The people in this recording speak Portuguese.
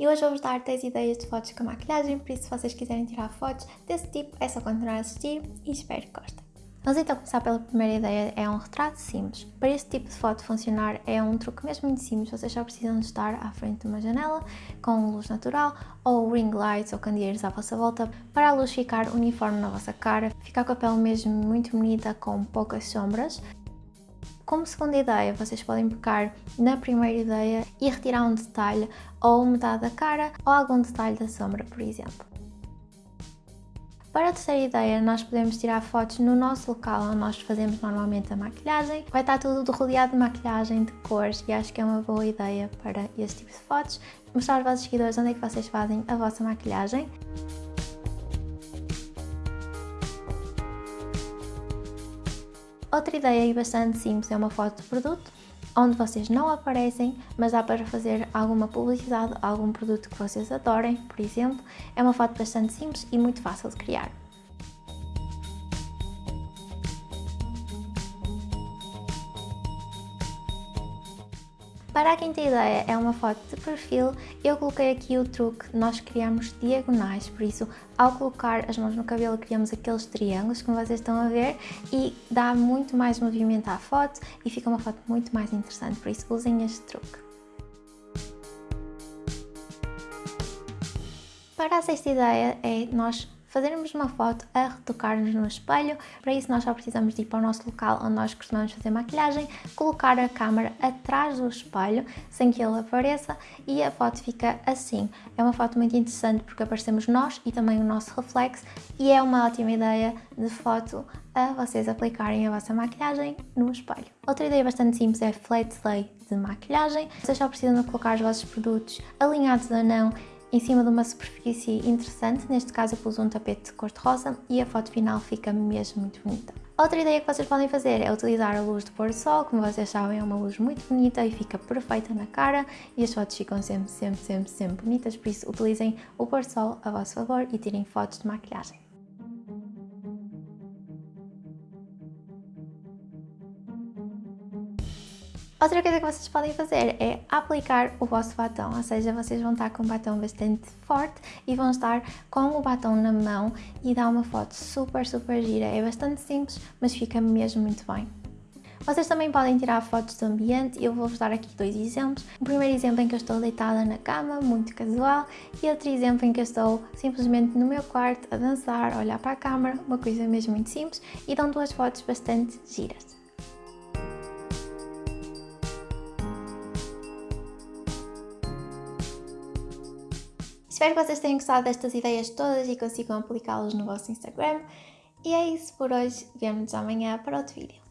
e hoje vou-vos dar 10 ideias de fotos com maquilhagem, por isso se vocês quiserem tirar fotos desse tipo é só continuar a assistir e espero que gostem. Vamos então começar pela primeira ideia, é um retrato simples. Para este tipo de foto funcionar é um truque mesmo muito simples, vocês só precisam de estar à frente de uma janela com luz natural ou ring lights ou candeeiros à vossa volta para a luz ficar uniforme na vossa cara, ficar com a pele mesmo muito bonita com poucas sombras. Como segunda ideia, vocês podem pegar na primeira ideia e retirar um detalhe ou metade da cara ou algum detalhe da sombra, por exemplo. Para a terceira ideia, nós podemos tirar fotos no nosso local onde nós fazemos normalmente a maquilhagem. Vai estar tudo rodeado de maquilhagem, de cores e acho que é uma boa ideia para este tipo de fotos. Mostrar aos vossos seguidores onde é que vocês fazem a vossa maquilhagem. Outra ideia bastante simples é uma foto de produto onde vocês não aparecem, mas dá para fazer alguma publicidade, algum produto que vocês adorem, por exemplo. É uma foto bastante simples e muito fácil de criar. Para a quinta ideia é uma foto de perfil, eu coloquei aqui o truque, nós criamos diagonais, por isso ao colocar as mãos no cabelo criamos aqueles triângulos como vocês estão a ver e dá muito mais movimento à foto e fica uma foto muito mais interessante, por isso usem este truque. Para a sexta ideia é nós fazermos uma foto a retocar-nos no espelho. Para isso nós só precisamos de ir para o nosso local onde nós costumamos fazer maquilhagem, colocar a câmera atrás do espelho sem que ele apareça e a foto fica assim. É uma foto muito interessante porque aparecemos nós e também o nosso reflexo e é uma ótima ideia de foto a vocês aplicarem a vossa maquilhagem no espelho. Outra ideia bastante simples é flat lay de maquilhagem. Vocês só precisam de colocar os vossos produtos alinhados ou não em cima de uma superfície interessante, neste caso eu pus um tapete de cor-de-rosa e a foto final fica mesmo muito bonita. Outra ideia que vocês podem fazer é utilizar a luz do pôr do sol, como vocês sabem é uma luz muito bonita e fica perfeita na cara e as fotos ficam sempre, sempre, sempre, sempre bonitas, por isso utilizem o pôr do sol a vosso favor e tirem fotos de maquilhagem. Outra coisa que vocês podem fazer é aplicar o vosso batom, ou seja, vocês vão estar com um batom bastante forte e vão estar com o batom na mão e dá uma foto super, super gira. É bastante simples, mas fica mesmo muito bem. Vocês também podem tirar fotos do ambiente, eu vou-vos dar aqui dois exemplos. O primeiro exemplo em que eu estou deitada na cama, muito casual, e outro exemplo em que eu estou simplesmente no meu quarto a dançar, a olhar para a câmera, uma coisa mesmo muito simples, e dão duas fotos bastante giras. Espero que vocês tenham gostado destas ideias todas e consigam aplicá-las no vosso Instagram. E é isso por hoje, vemo-nos amanhã para outro vídeo.